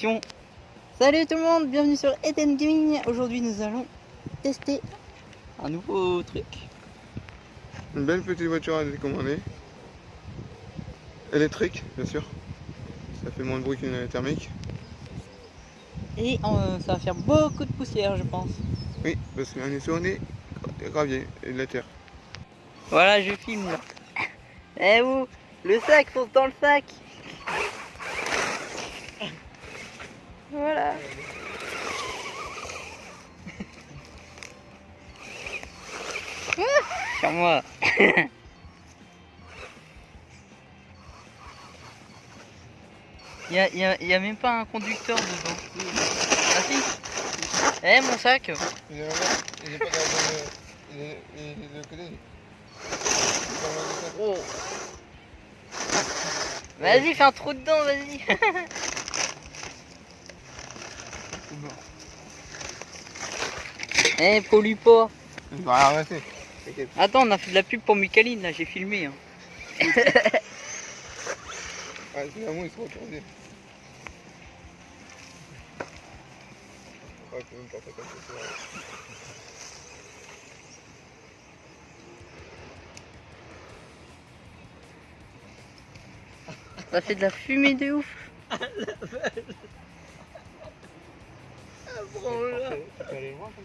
Action Salut tout le monde, bienvenue sur Eden Gaming. Aujourd'hui nous allons tester un nouveau truc. Une belle petite voiture à décommander. Électrique, bien sûr. Ça fait moins de bruit qu'une thermique. Et euh, ça va faire beaucoup de poussière je pense. Oui, parce qu'on est sur des graviers et de la terre. Voilà, je filme là. Eh vous, le sac, fonce dans le sac. Voilà. Sur moi. Il y a, y a- y a même pas un conducteur dedans. Ah si Eh mon sac Il est il est pas dans le. Il est, il est de côté. Oh. Vas-y, fais un trou dedans, vas-y. Eh, pollue pas. Il va rien arrêter. T'inquiète. Attends, on a fait de la pub pour Micaline, là, j'ai filmé. hein. Ah, finalement, il se retourner. Ouais, faut même pas faire comme ça. Ça fait de la fumée de ouf.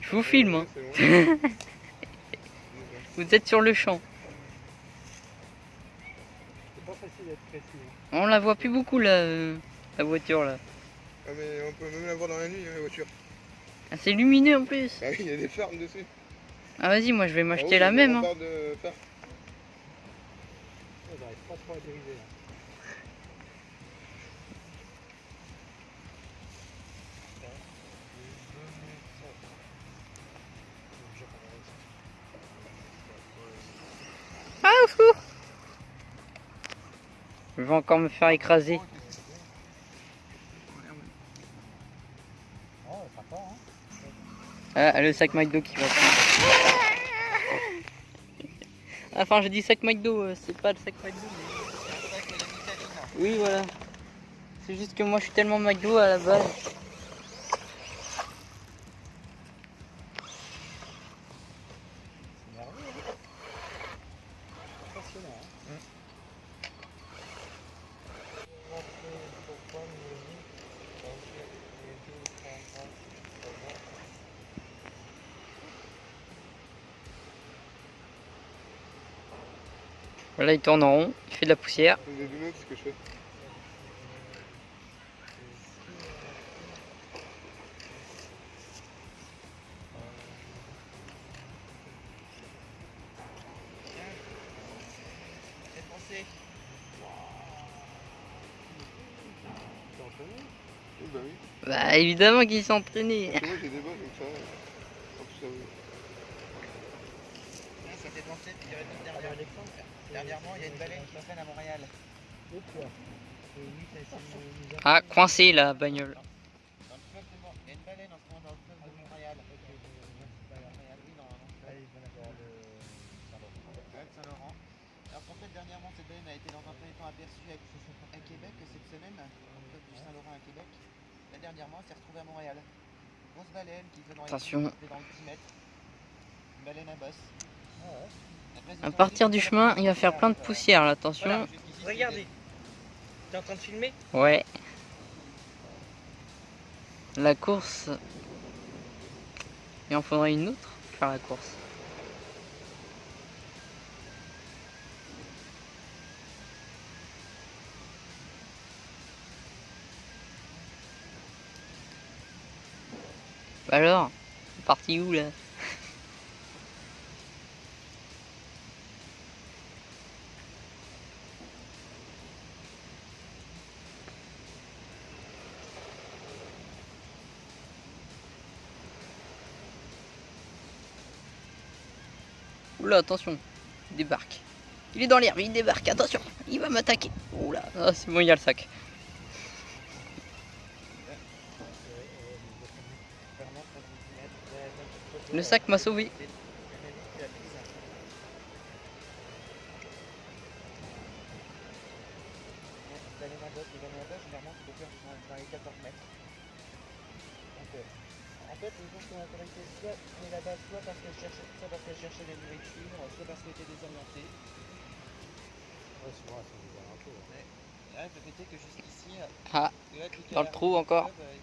Je vous filme, hein. Vous êtes sur le champ. C'est pas facile d'être précis. hein. On la voit plus beaucoup, là, euh, la voiture, là. Ah, mais on peut même la voir dans la nuit, hein, la voiture. Ah, c'est lumineux en plus. Ah oui, il y a des fermes dessus. Ah, vas-y, moi, je vais Ah m'acheter oui, la même. hein. remparts de fer. Ouais, J'arrive pas trop à dériver là. Vais encore me faire écraser. Ah, le sac McDo qui va. Enfin, je dis sac McDo, euh, c'est pas le sac McDo. mais- Oui, voilà. C'est juste que moi, je suis tellement McDo à la base. C'est merveilleux. Hein. Impressionnant. Hein. Voilà, il tourne en rond, il fait de la poussière. Ce que je fais? Bah. Bah, évidemment qu'il s'est entraîné. Parce que moi, j'ai des bottes, donc ça. En plus, ça oui. Ça Ah, dernièrement, il y a une baleine qui traîne à Montréal. Ah, coincé la bagnole. Dans le fleuve de Mont- Il y a une baleine en ce moment dans le fleuve de Montréal. Oui, fleuve Saint-Laurent. Alors qu'en fait, dernièrement, cette baleine a été dans un premier temps aperçue à, Québec cette semaine, dans le fleuve du Saint-Laurent à Québec. Là, dernièrement, elle s'est retrouvée à Montréal. Grosse baleine qui fait dans les Attention. qui fait dans le 10 mètres. Une baleine à bosse. À partir du chemin, il va faire plein de poussière là, attention. voilà, Regardez. T'es en train de filmer? Ouais. La course. Il en faudrait une autre pour faire la course. Bah alors, parti où là? Oula, attention, il débarque. Il est dans l'herbe, il débarque, attention, il va m'attaquer. Oula, ah, c'est bon, il y a le sac. Le sac m'a sauvé. les madocs, les madocs, généralement, c'est des fleurs qui sont dans les 14 mètres. Donc, en fait, les ours sont intéressés soit mais là-bas, soit parce qu'elles cherchaient, soit parce qu'elles cherchaient des nourritures, soit parce qu'elles étaient désorientées. Ouais, souvent, elles sont désorientées. ouais. Là, le fait est que jusqu'ici, Ah, là, tout dans le trou encore. euh,